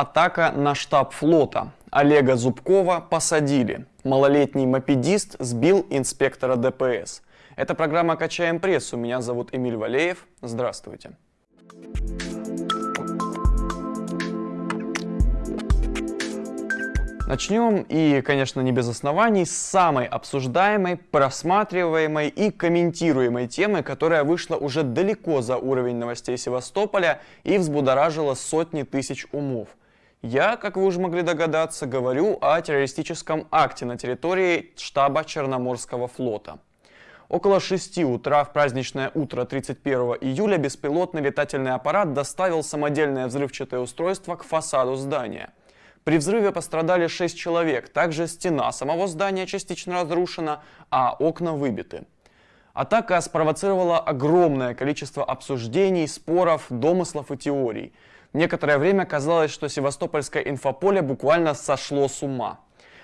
Атака на штаб флота. Олега Зубкова посадили. Малолетний мопедист сбил инспектора ДПС. Это программа «Качаем прессу». Меня зовут Эмиль Валеев. Здравствуйте. Начнем, и, конечно, не без оснований, с самой обсуждаемой, просматриваемой и комментируемой темы, которая вышла уже далеко за уровень новостей Севастополя и взбудоражила сотни тысяч умов. Я, как вы уже могли догадаться, говорю о террористическом акте на территории штаба Черноморского флота. Около 6 утра в праздничное утро 31 июля беспилотный летательный аппарат доставил самодельное взрывчатое устройство к фасаду здания – при взрыве пострадали 6 человек, также стена самого здания частично разрушена, а окна выбиты. Атака спровоцировала огромное количество обсуждений, споров, домыслов и теорий. Некоторое время казалось, что севастопольское инфополе буквально сошло с ума.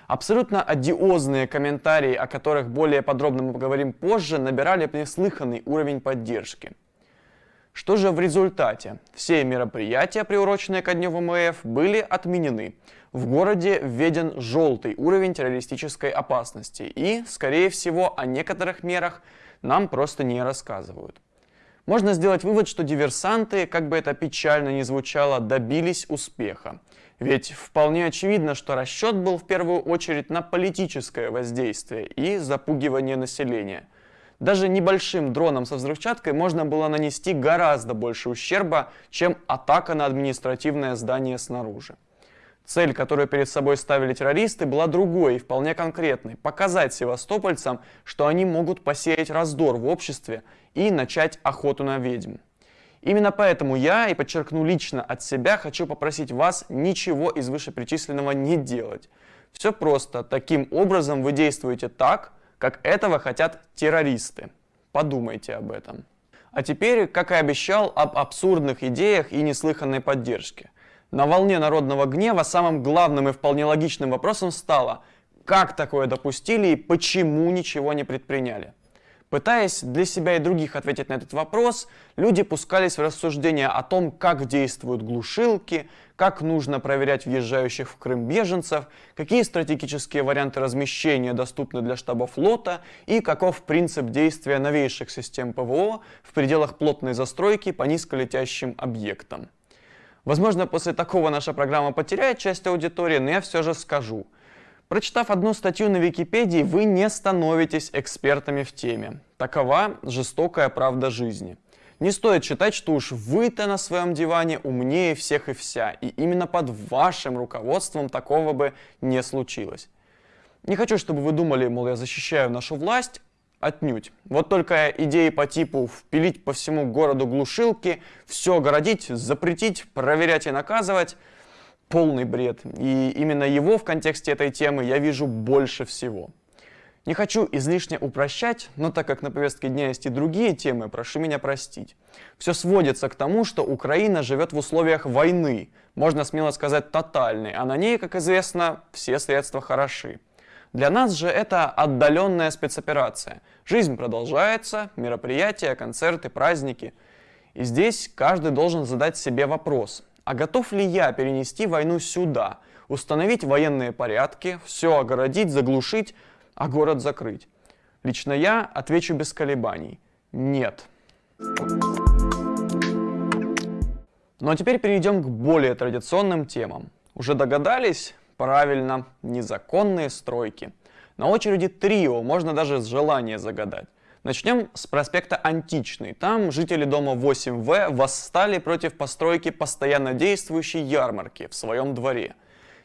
Абсолютно одиозные комментарии, о которых более подробно мы поговорим позже, набирали неслыханный уровень поддержки. Что же в результате? Все мероприятия, приуроченные ко дню ВМФ, были отменены. В городе введен желтый уровень террористической опасности и, скорее всего, о некоторых мерах нам просто не рассказывают. Можно сделать вывод, что диверсанты, как бы это печально ни звучало, добились успеха. Ведь вполне очевидно, что расчет был в первую очередь на политическое воздействие и запугивание населения – даже небольшим дроном со взрывчаткой можно было нанести гораздо больше ущерба, чем атака на административное здание снаружи. Цель, которую перед собой ставили террористы, была другой и вполне конкретной – показать севастопольцам, что они могут посеять раздор в обществе и начать охоту на ведьм. Именно поэтому я, и подчеркну лично от себя, хочу попросить вас ничего из вышеперечисленного не делать. Все просто. Таким образом вы действуете так, как этого хотят террористы. Подумайте об этом. А теперь, как и обещал, об абсурдных идеях и неслыханной поддержке. На волне народного гнева самым главным и вполне логичным вопросом стало, как такое допустили и почему ничего не предприняли. Пытаясь для себя и других ответить на этот вопрос, люди пускались в рассуждения о том, как действуют глушилки, как нужно проверять въезжающих в Крым беженцев, какие стратегические варианты размещения доступны для штаба флота и каков принцип действия новейших систем ПВО в пределах плотной застройки по низколетящим объектам. Возможно, после такого наша программа потеряет часть аудитории, но я все же скажу – Прочитав одну статью на Википедии, вы не становитесь экспертами в теме. Такова жестокая правда жизни. Не стоит считать, что уж вы-то на своем диване умнее всех и вся, и именно под вашим руководством такого бы не случилось. Не хочу, чтобы вы думали, мол, я защищаю нашу власть, отнюдь. Вот только идеи по типу впилить по всему городу глушилки, все огородить, запретить, проверять и наказывать – полный бред. И именно его в контексте этой темы я вижу больше всего. Не хочу излишне упрощать, но так как на повестке дня есть и другие темы, прошу меня простить. Все сводится к тому, что Украина живет в условиях войны, можно смело сказать тотальной, а на ней, как известно, все средства хороши. Для нас же это отдаленная спецоперация. Жизнь продолжается, мероприятия, концерты, праздники. И здесь каждый должен задать себе вопрос, а готов ли я перенести войну сюда, установить военные порядки, все огородить, заглушить, а город закрыть? Лично я отвечу без колебаний – нет. Ну а теперь перейдем к более традиционным темам. Уже догадались? Правильно, незаконные стройки. На очереди трио, можно даже с желания загадать. Начнем с проспекта Античный. Там жители дома 8В восстали против постройки постоянно действующей ярмарки в своем дворе.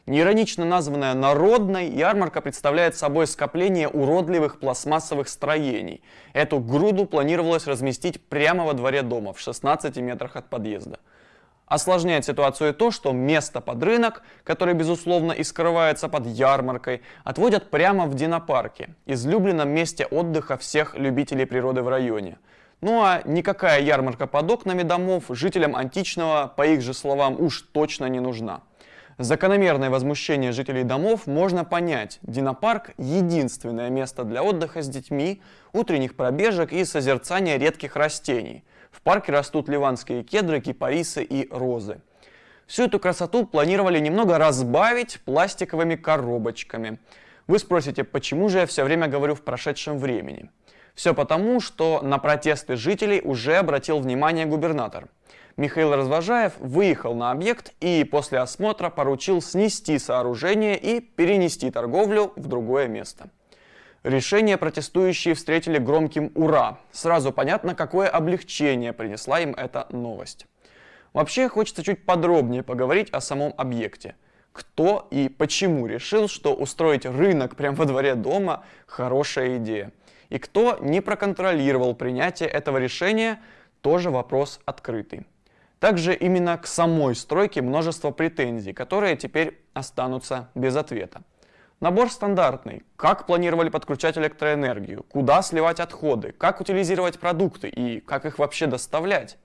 Неиронично названная «Народной», ярмарка представляет собой скопление уродливых пластмассовых строений. Эту груду планировалось разместить прямо во дворе дома, в 16 метрах от подъезда. Осложняет ситуацию то, что место под рынок, который безусловно и скрывается под ярмаркой, отводят прямо в Динопарке, излюбленном месте отдыха всех любителей природы в районе. Ну а никакая ярмарка под окнами домов жителям античного, по их же словам, уж точно не нужна. Закономерное возмущение жителей домов можно понять. Динопарк – единственное место для отдыха с детьми, утренних пробежек и созерцания редких растений – в парке растут ливанские кедры, кипарисы и розы. Всю эту красоту планировали немного разбавить пластиковыми коробочками. Вы спросите, почему же я все время говорю в прошедшем времени? Все потому, что на протесты жителей уже обратил внимание губернатор. Михаил Развожаев выехал на объект и после осмотра поручил снести сооружение и перенести торговлю в другое место. Решение протестующие встретили громким «Ура!». Сразу понятно, какое облегчение принесла им эта новость. Вообще хочется чуть подробнее поговорить о самом объекте. Кто и почему решил, что устроить рынок прямо во дворе дома – хорошая идея. И кто не проконтролировал принятие этого решения – тоже вопрос открытый. Также именно к самой стройке множество претензий, которые теперь останутся без ответа. Набор стандартный. Как планировали подключать электроэнергию, куда сливать отходы, как утилизировать продукты и как их вообще доставлять.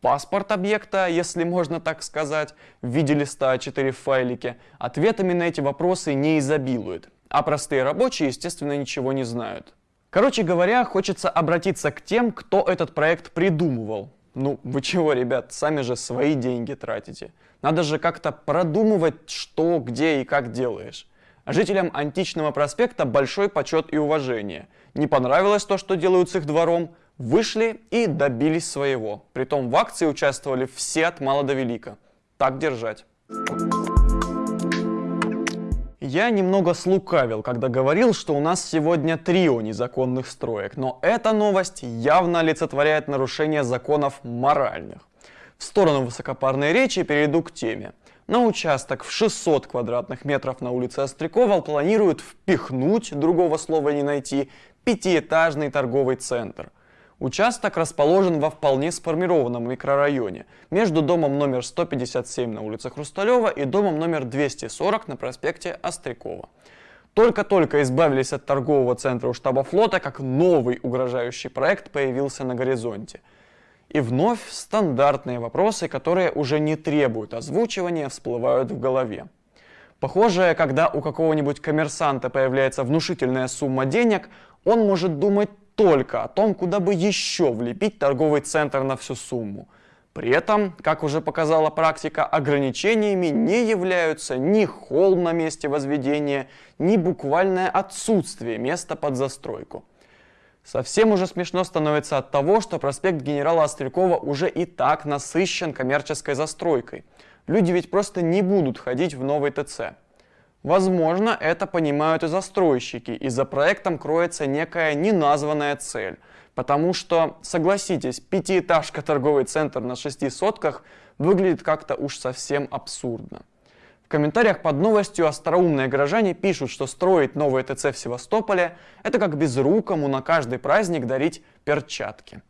Паспорт объекта, если можно так сказать, в виде листа А4 в файлике, ответами на эти вопросы не изобилует, а простые рабочие, естественно, ничего не знают. Короче говоря, хочется обратиться к тем, кто этот проект придумывал. Ну, вы чего, ребят, сами же свои деньги тратите. Надо же как-то продумывать, что, где и как делаешь. А жителям античного проспекта большой почет и уважение. Не понравилось то, что делают с их двором, вышли и добились своего. Притом в акции участвовали все от мала до велика. Так держать. Я немного слукавил, когда говорил, что у нас сегодня трио незаконных строек, но эта новость явно олицетворяет нарушение законов моральных. В сторону высокопарной речи перейду к теме. На участок в 600 квадратных метров на улице Острякова планируют впихнуть, другого слова не найти, пятиэтажный торговый центр. Участок расположен во вполне сформированном микрорайоне, между домом номер 157 на улице Хрусталева и домом номер 240 на проспекте Острякова. Только-только избавились от торгового центра у штаба флота, как новый угрожающий проект появился на горизонте. И вновь стандартные вопросы, которые уже не требуют озвучивания, всплывают в голове. Похоже, когда у какого-нибудь коммерсанта появляется внушительная сумма денег, он может думать только о том, куда бы еще влепить торговый центр на всю сумму. При этом, как уже показала практика, ограничениями не являются ни холм на месте возведения, ни буквальное отсутствие места под застройку. Совсем уже смешно становится от того, что проспект генерала Острякова уже и так насыщен коммерческой застройкой. Люди ведь просто не будут ходить в новый ТЦ. Возможно, это понимают и застройщики, и за проектом кроется некая неназванная цель. Потому что, согласитесь, пятиэтажка торговый центр на шести сотках выглядит как-то уж совсем абсурдно. В комментариях под новостью остроумные горожане пишут, что строить новый ТЦ в Севастополе – это как безрукому на каждый праздник дарить перчатки.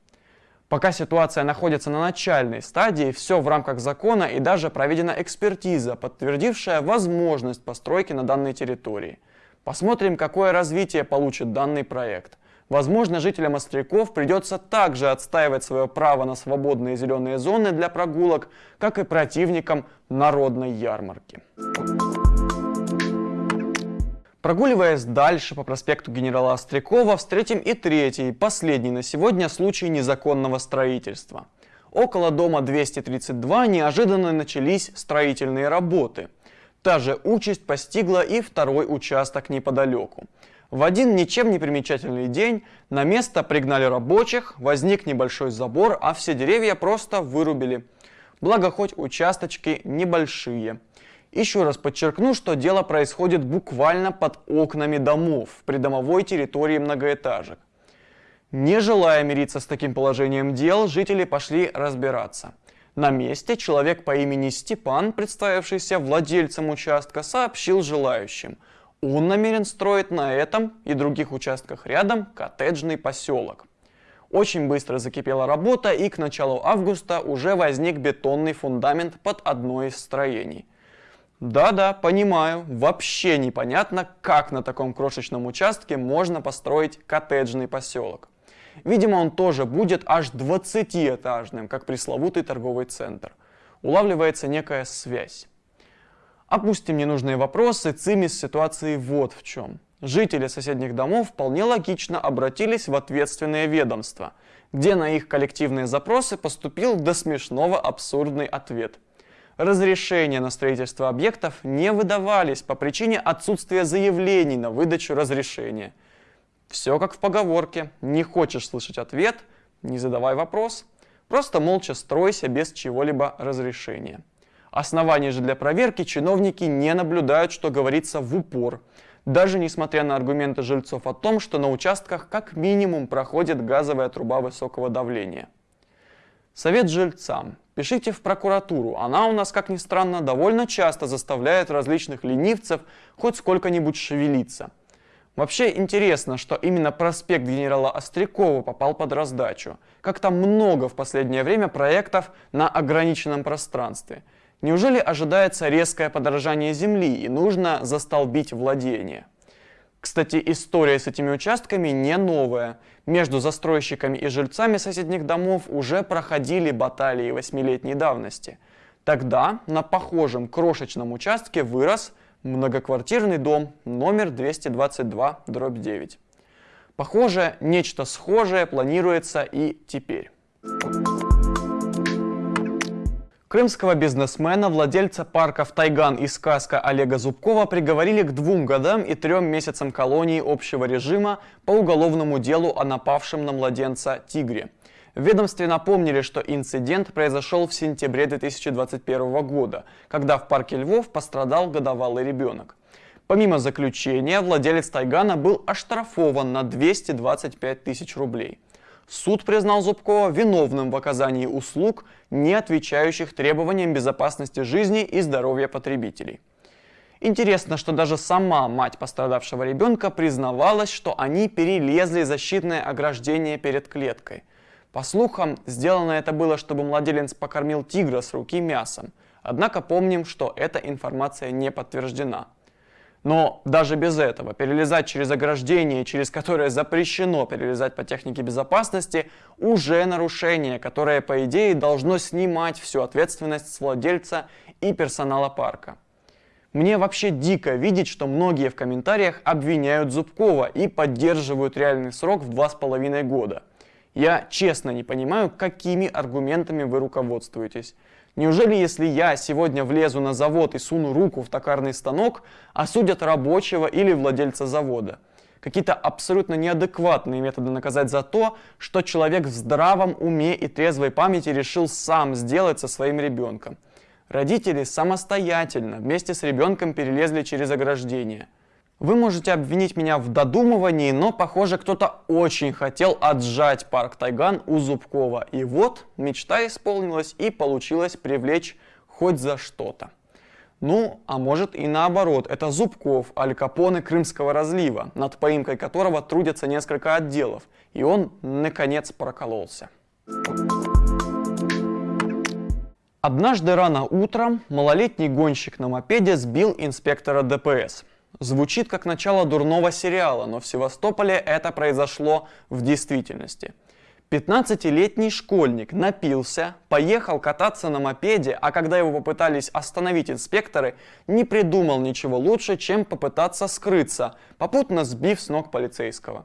Пока ситуация находится на начальной стадии, все в рамках закона и даже проведена экспертиза, подтвердившая возможность постройки на данной территории. Посмотрим, какое развитие получит данный проект. Возможно, жителям Остряков придется также отстаивать свое право на свободные зеленые зоны для прогулок, как и противникам народной ярмарки. Прогуливаясь дальше по проспекту генерала Острякова, встретим и третий, последний на сегодня случай незаконного строительства. Около дома 232 неожиданно начались строительные работы. Та же участь постигла и второй участок неподалеку. В один ничем не примечательный день на место пригнали рабочих, возник небольшой забор, а все деревья просто вырубили. Благо хоть участочки небольшие. Еще раз подчеркну, что дело происходит буквально под окнами домов, в придомовой территории многоэтажек. Не желая мириться с таким положением дел, жители пошли разбираться. На месте человек по имени Степан, представившийся владельцем участка, сообщил желающим. Он намерен строить на этом и других участках рядом коттеджный поселок. Очень быстро закипела работа и к началу августа уже возник бетонный фундамент под одно из строений – да-да, понимаю, вообще непонятно, как на таком крошечном участке можно построить коттеджный поселок. Видимо, он тоже будет аж 20-этажным, как пресловутый торговый центр. Улавливается некая связь. Опустим ненужные вопросы, цимис ситуации вот в чем. Жители соседних домов вполне логично обратились в ответственное ведомство, где на их коллективные запросы поступил до смешного абсурдный ответ – разрешения на строительство объектов не выдавались по причине отсутствия заявлений на выдачу разрешения. Все как в поговорке. Не хочешь слышать ответ – не задавай вопрос. Просто молча стройся без чего-либо разрешения. Оснований же для проверки чиновники не наблюдают, что говорится в упор. Даже несмотря на аргументы жильцов о том, что на участках как минимум проходит газовая труба высокого давления. Совет жильцам. Пишите в прокуратуру. Она у нас, как ни странно, довольно часто заставляет различных ленивцев хоть сколько-нибудь шевелиться. Вообще интересно, что именно проспект генерала Острякова попал под раздачу. Как там много в последнее время проектов на ограниченном пространстве. Неужели ожидается резкое подорожание земли и нужно застолбить владение? Кстати, история с этими участками не новая. Между застройщиками и жильцами соседних домов уже проходили баталии восьмилетней давности. Тогда на похожем крошечном участке вырос многоквартирный дом номер 222, дробь 9. Похоже, нечто схожее планируется и теперь. Крымского бизнесмена, владельца парков «Тайган» и «Сказка» Олега Зубкова приговорили к двум годам и трем месяцам колонии общего режима по уголовному делу о напавшем на младенца «Тигре». В ведомстве напомнили, что инцидент произошел в сентябре 2021 года, когда в парке Львов пострадал годовалый ребенок. Помимо заключения, владелец Тайгана был оштрафован на 225 тысяч рублей. Суд признал Зубкова виновным в оказании услуг, не отвечающих требованиям безопасности жизни и здоровья потребителей. Интересно, что даже сама мать пострадавшего ребенка признавалась, что они перелезли защитное ограждение перед клеткой – по слухам, сделано это было, чтобы младенец покормил тигра с руки мясом. Однако помним, что эта информация не подтверждена. Но даже без этого перелезать через ограждение, через которое запрещено перелезать по технике безопасности, уже нарушение, которое по идее должно снимать всю ответственность с владельца и персонала парка. Мне вообще дико видеть, что многие в комментариях обвиняют Зубкова и поддерживают реальный срок в два с половиной года. Я честно не понимаю, какими аргументами вы руководствуетесь. Неужели, если я сегодня влезу на завод и суну руку в токарный станок, осудят рабочего или владельца завода? Какие-то абсолютно неадекватные методы наказать за то, что человек в здравом уме и трезвой памяти решил сам сделать со своим ребенком. Родители самостоятельно вместе с ребенком перелезли через ограждение – вы можете обвинить меня в додумывании, но, похоже, кто-то очень хотел отжать парк Тайган у Зубкова. И вот мечта исполнилась и получилось привлечь хоть за что-то. Ну, а может и наоборот, это Зубков, Аль Капоне Крымского разлива, над поимкой которого трудятся несколько отделов, и он, наконец, прокололся. Однажды рано утром малолетний гонщик на мопеде сбил инспектора ДПС. Звучит как начало дурного сериала, но в Севастополе это произошло в действительности. 15-летний школьник напился, поехал кататься на мопеде, а когда его попытались остановить инспекторы, не придумал ничего лучше, чем попытаться скрыться, попутно сбив с ног полицейского.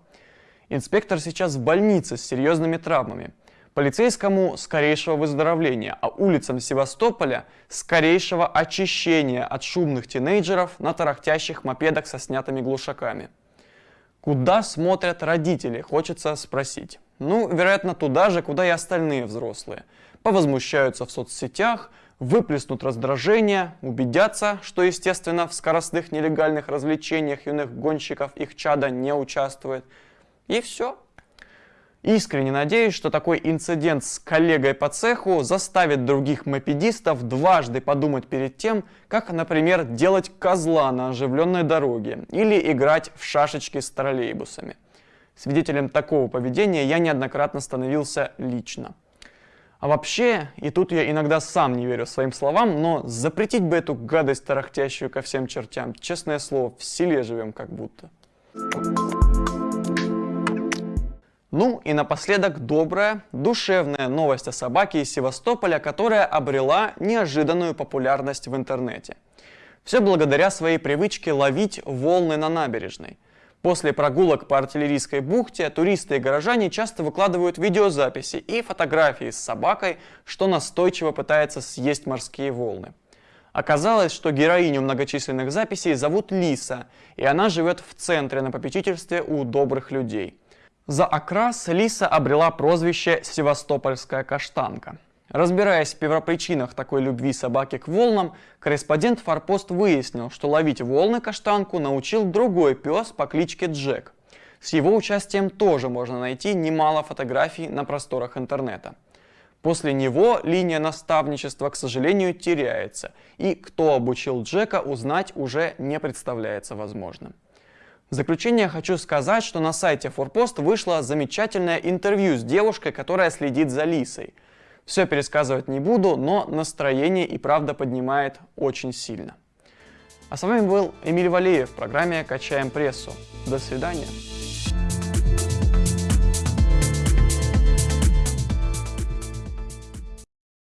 Инспектор сейчас в больнице с серьезными травмами. Полицейскому скорейшего выздоровления, а улицам Севастополя скорейшего очищения от шумных тинейджеров на тарахтящих мопедах со снятыми глушаками. Куда смотрят родители, хочется спросить. Ну, вероятно, туда же, куда и остальные взрослые. Повозмущаются в соцсетях, выплеснут раздражение, убедятся, что, естественно, в скоростных нелегальных развлечениях юных гонщиков их чада не участвует. И все, Искренне надеюсь, что такой инцидент с коллегой по цеху заставит других мопедистов дважды подумать перед тем, как, например, делать козла на оживленной дороге или играть в шашечки с троллейбусами. Свидетелем такого поведения я неоднократно становился лично. А вообще, и тут я иногда сам не верю своим словам, но запретить бы эту гадость тарахтящую ко всем чертям, честное слово, в селе живем как будто. Ну и напоследок добрая, душевная новость о собаке из Севастополя, которая обрела неожиданную популярность в интернете. Все благодаря своей привычке ловить волны на набережной. После прогулок по артиллерийской бухте туристы и горожане часто выкладывают видеозаписи и фотографии с собакой, что настойчиво пытается съесть морские волны. Оказалось, что героиню многочисленных записей зовут Лиса, и она живет в центре на попечительстве у добрых людей. За окрас Лиса обрела прозвище «Севастопольская каштанка». Разбираясь в первопричинах такой любви собаки к волнам, корреспондент Форпост выяснил, что ловить волны каштанку научил другой пес по кличке Джек. С его участием тоже можно найти немало фотографий на просторах интернета. После него линия наставничества, к сожалению, теряется, и кто обучил Джека, узнать уже не представляется возможным. В заключение хочу сказать, что на сайте Форпост вышло замечательное интервью с девушкой, которая следит за Лисой. Все пересказывать не буду, но настроение и правда поднимает очень сильно. А с вами был Эмиль Валеев в программе «Качаем прессу». До свидания.